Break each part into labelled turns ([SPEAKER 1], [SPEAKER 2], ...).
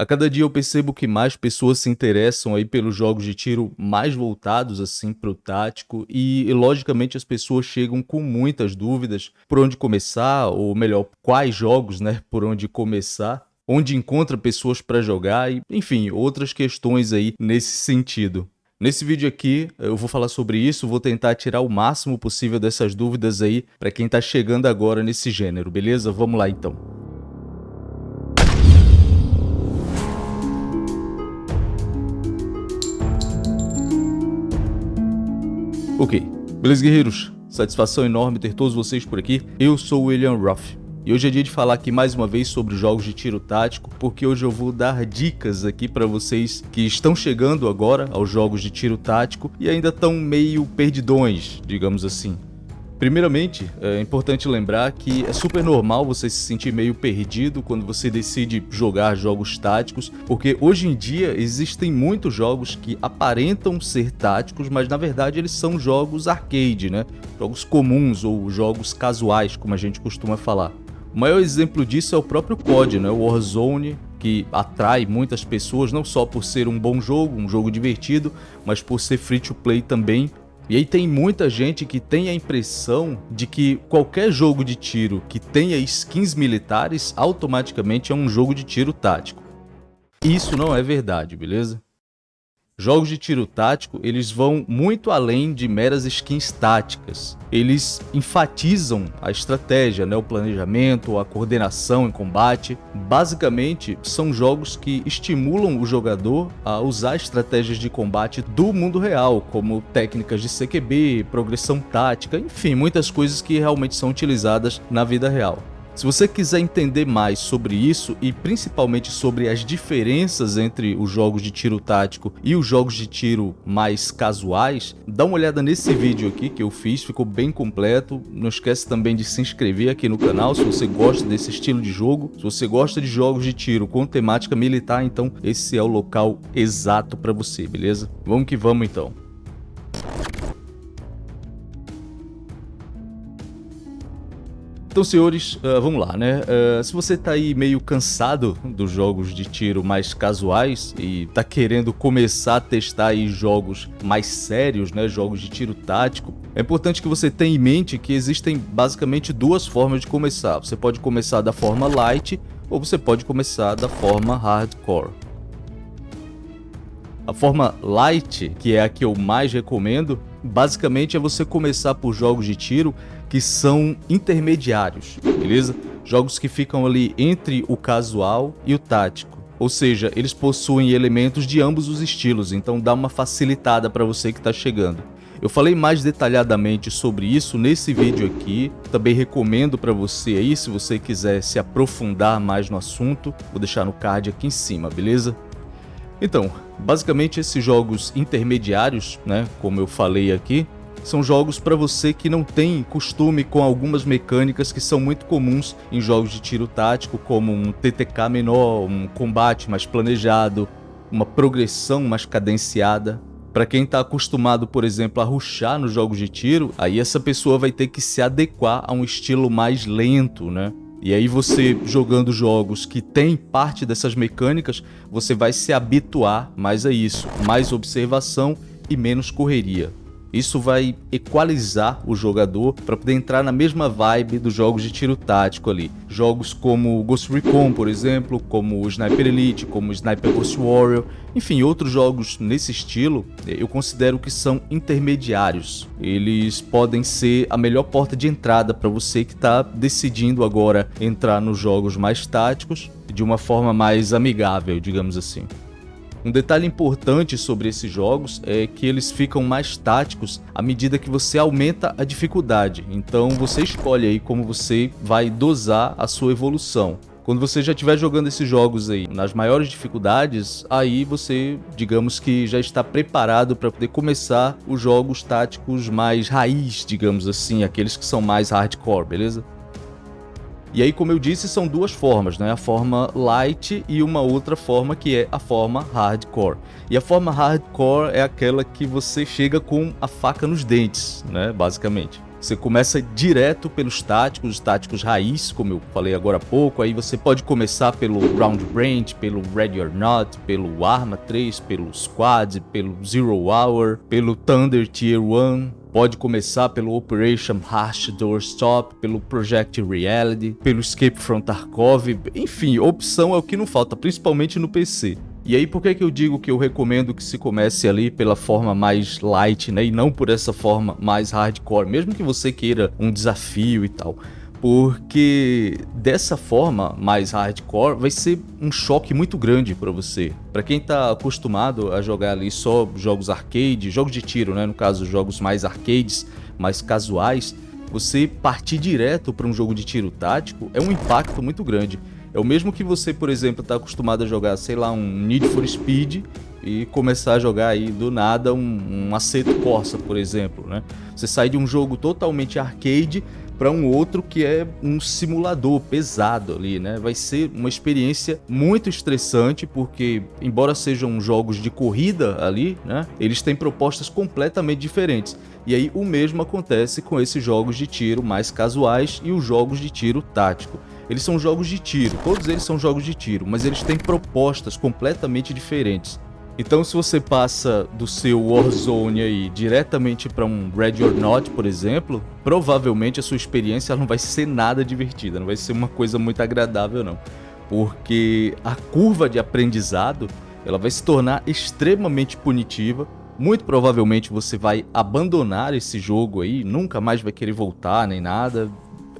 [SPEAKER 1] A cada dia eu percebo que mais pessoas se interessam aí pelos jogos de tiro mais voltados assim para o tático e, e, logicamente as pessoas chegam com muitas dúvidas por onde começar ou melhor quais jogos, né, por onde começar, onde encontra pessoas para jogar e enfim outras questões aí nesse sentido. Nesse vídeo aqui eu vou falar sobre isso, vou tentar tirar o máximo possível dessas dúvidas aí para quem está chegando agora nesse gênero, beleza? Vamos lá então. Ok, beleza guerreiros? Satisfação enorme ter todos vocês por aqui. Eu sou o William Ruff. E hoje é dia de falar aqui mais uma vez sobre jogos de tiro tático, porque hoje eu vou dar dicas aqui para vocês que estão chegando agora aos jogos de tiro tático e ainda estão meio perdidões, digamos assim. Primeiramente, é importante lembrar que é super normal você se sentir meio perdido quando você decide jogar jogos táticos, porque hoje em dia existem muitos jogos que aparentam ser táticos, mas na verdade eles são jogos arcade, né? Jogos comuns ou jogos casuais, como a gente costuma falar. O maior exemplo disso é o próprio COD, né? O Warzone, que atrai muitas pessoas não só por ser um bom jogo, um jogo divertido, mas por ser free to play também, e aí tem muita gente que tem a impressão de que qualquer jogo de tiro que tenha skins militares automaticamente é um jogo de tiro tático. Isso não é verdade, beleza? Jogos de tiro tático, eles vão muito além de meras skins táticas. Eles enfatizam a estratégia, né, o planejamento, a coordenação em combate. Basicamente, são jogos que estimulam o jogador a usar estratégias de combate do mundo real, como técnicas de CQB, progressão tática, enfim, muitas coisas que realmente são utilizadas na vida real. Se você quiser entender mais sobre isso e principalmente sobre as diferenças entre os jogos de tiro tático e os jogos de tiro mais casuais, dá uma olhada nesse vídeo aqui que eu fiz, ficou bem completo. Não esquece também de se inscrever aqui no canal se você gosta desse estilo de jogo. Se você gosta de jogos de tiro com temática militar, então esse é o local exato para você, beleza? Vamos que vamos então. Então, senhores, uh, vamos lá, né? Uh, se você tá aí meio cansado dos jogos de tiro mais casuais e tá querendo começar a testar aí jogos mais sérios, né? Jogos de tiro tático, é importante que você tenha em mente que existem basicamente duas formas de começar. Você pode começar da forma light ou você pode começar da forma hardcore. A forma light, que é a que eu mais recomendo, basicamente é você começar por jogos de tiro que são intermediários, beleza? Jogos que ficam ali entre o casual e o tático. Ou seja, eles possuem elementos de ambos os estilos, então dá uma facilitada para você que está chegando. Eu falei mais detalhadamente sobre isso nesse vídeo aqui, também recomendo para você aí, se você quiser se aprofundar mais no assunto, vou deixar no card aqui em cima, beleza? Então, basicamente esses jogos intermediários, né, como eu falei aqui, são jogos para você que não tem costume com algumas mecânicas que são muito comuns em jogos de tiro tático, como um TTK menor, um combate mais planejado, uma progressão mais cadenciada. Para quem está acostumado, por exemplo, a ruxar nos jogos de tiro, aí essa pessoa vai ter que se adequar a um estilo mais lento, né? E aí você jogando jogos que tem parte dessas mecânicas, você vai se habituar mais a isso, mais observação e menos correria. Isso vai equalizar o jogador para poder entrar na mesma vibe dos jogos de tiro tático ali. Jogos como Ghost Recon, por exemplo, como Sniper Elite, como Sniper Ghost Warrior, enfim, outros jogos nesse estilo, eu considero que são intermediários. Eles podem ser a melhor porta de entrada para você que está decidindo agora entrar nos jogos mais táticos de uma forma mais amigável, digamos assim. Um detalhe importante sobre esses jogos é que eles ficam mais táticos à medida que você aumenta a dificuldade, então você escolhe aí como você vai dosar a sua evolução. Quando você já estiver jogando esses jogos aí nas maiores dificuldades, aí você, digamos que já está preparado para poder começar os jogos táticos mais raiz, digamos assim, aqueles que são mais hardcore, beleza? E aí, como eu disse, são duas formas, né? A forma light e uma outra forma que é a forma hardcore. E a forma hardcore é aquela que você chega com a faca nos dentes, né? Basicamente. Você começa direto pelos táticos, os táticos raiz, como eu falei agora há pouco. Aí você pode começar pelo Round Range, pelo Ready or Not, pelo Arma 3, pelo Squad, pelo Zero Hour, pelo Thunder Tier 1. Pode começar pelo Operation Harsh Doorstop, pelo Project Reality, pelo Escape from Tarkov. Enfim, opção é o que não falta, principalmente no PC. E aí por que, que eu digo que eu recomendo que se comece ali pela forma mais light, né, e não por essa forma mais hardcore, mesmo que você queira um desafio e tal. Porque dessa forma mais hardcore vai ser um choque muito grande para você. Para quem tá acostumado a jogar ali só jogos arcade, jogos de tiro, né, no caso jogos mais arcades, mais casuais, você partir direto para um jogo de tiro tático é um impacto muito grande. É o mesmo que você, por exemplo, está acostumado a jogar, sei lá, um Need for Speed e começar a jogar aí do nada um, um Aceto Corsa, por exemplo, né? Você sai de um jogo totalmente arcade para um outro que é um simulador pesado ali, né? Vai ser uma experiência muito estressante porque, embora sejam jogos de corrida ali, né? Eles têm propostas completamente diferentes. E aí o mesmo acontece com esses jogos de tiro mais casuais e os jogos de tiro tático. Eles são jogos de tiro, todos eles são jogos de tiro, mas eles têm propostas completamente diferentes. Então se você passa do seu Warzone aí diretamente para um Ready or Not, por exemplo, provavelmente a sua experiência não vai ser nada divertida, não vai ser uma coisa muito agradável não. Porque a curva de aprendizado, ela vai se tornar extremamente punitiva, muito provavelmente você vai abandonar esse jogo aí, nunca mais vai querer voltar nem nada,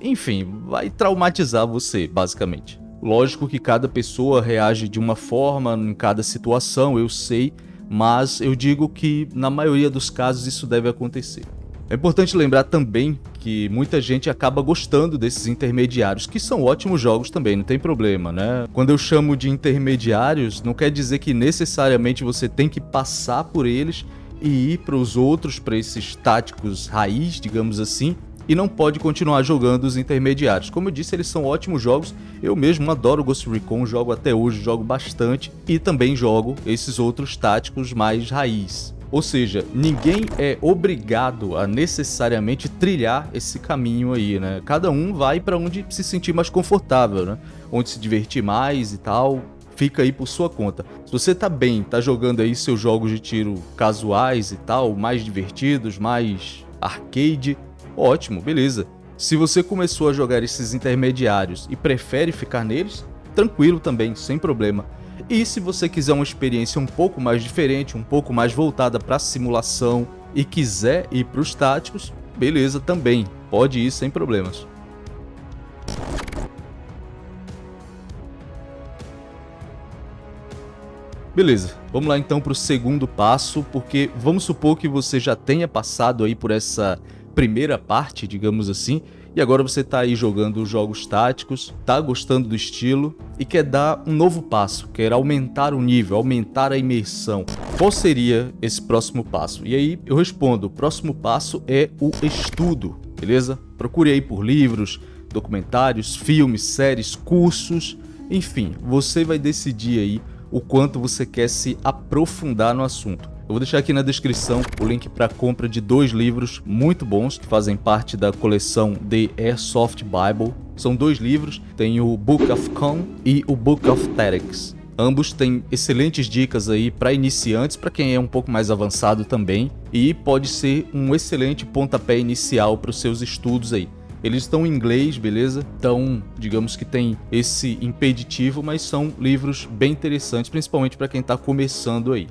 [SPEAKER 1] enfim, vai traumatizar você, basicamente. Lógico que cada pessoa reage de uma forma em cada situação, eu sei, mas eu digo que na maioria dos casos isso deve acontecer. É importante lembrar também que muita gente acaba gostando desses intermediários, que são ótimos jogos também, não tem problema, né? Quando eu chamo de intermediários, não quer dizer que necessariamente você tem que passar por eles e ir para os outros, para esses táticos raiz, digamos assim, e não pode continuar jogando os intermediários. Como eu disse, eles são ótimos jogos, eu mesmo adoro Ghost Recon, jogo até hoje, jogo bastante, e também jogo esses outros táticos mais raiz. Ou seja, ninguém é obrigado a necessariamente trilhar esse caminho aí, né? Cada um vai para onde se sentir mais confortável, né? Onde se divertir mais e tal, fica aí por sua conta. Se você tá bem, tá jogando aí seus jogos de tiro casuais e tal, mais divertidos, mais arcade, Ótimo, beleza. Se você começou a jogar esses intermediários e prefere ficar neles, tranquilo também, sem problema. E se você quiser uma experiência um pouco mais diferente, um pouco mais voltada para simulação e quiser ir para os táticos, beleza também, pode ir sem problemas. Beleza, vamos lá então para o segundo passo, porque vamos supor que você já tenha passado aí por essa primeira parte, digamos assim, e agora você está aí jogando jogos táticos, está gostando do estilo e quer dar um novo passo, quer aumentar o nível, aumentar a imersão. Qual seria esse próximo passo? E aí eu respondo, o próximo passo é o estudo, beleza? Procure aí por livros, documentários, filmes, séries, cursos, enfim, você vai decidir aí o quanto você quer se aprofundar no assunto. Eu vou deixar aqui na descrição o link para compra de dois livros muito bons que fazem parte da coleção The Airsoft Bible. São dois livros, tem o Book of Con e o Book of Tactics. Ambos têm excelentes dicas aí para iniciantes, para quem é um pouco mais avançado também, e pode ser um excelente pontapé inicial para os seus estudos aí. Eles estão em inglês, beleza? Então, digamos que tem esse impeditivo, mas são livros bem interessantes, principalmente para quem está começando aí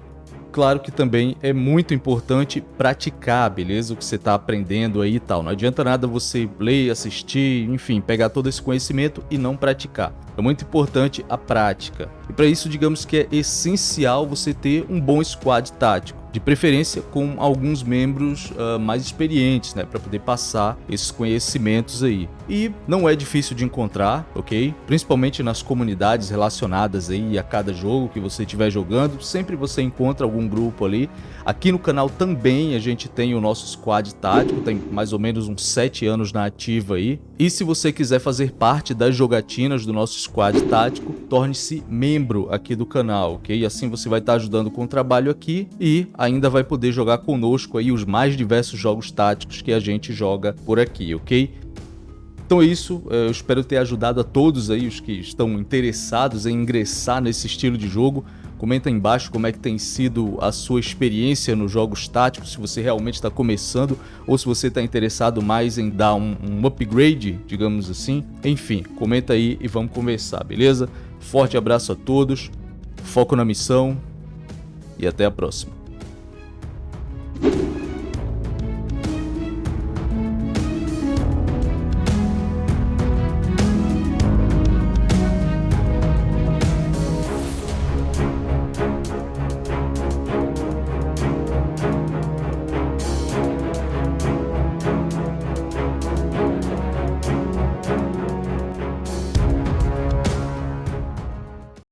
[SPEAKER 1] claro que também é muito importante praticar, beleza? O que você está aprendendo aí e tal. Não adianta nada você ler, assistir, enfim, pegar todo esse conhecimento e não praticar. É muito importante a prática. E para isso, digamos que é essencial você ter um bom squad tático de preferência com alguns membros uh, mais experientes, né, para poder passar esses conhecimentos aí. E não é difícil de encontrar, ok? Principalmente nas comunidades relacionadas aí a cada jogo que você estiver jogando, sempre você encontra algum grupo ali. Aqui no canal também a gente tem o nosso squad tático, tem mais ou menos uns 7 anos na ativa aí. E se você quiser fazer parte das jogatinas do nosso squad tático, torne-se membro aqui do canal, ok? Assim você vai estar ajudando com o trabalho aqui e ainda vai poder jogar conosco aí os mais diversos jogos táticos que a gente joga por aqui, ok? Então é isso, eu espero ter ajudado a todos aí os que estão interessados em ingressar nesse estilo de jogo. Comenta aí embaixo como é que tem sido a sua experiência nos jogos táticos, se você realmente está começando ou se você está interessado mais em dar um, um upgrade, digamos assim. Enfim, comenta aí e vamos conversar, beleza? Forte abraço a todos, foco na missão e até a próxima.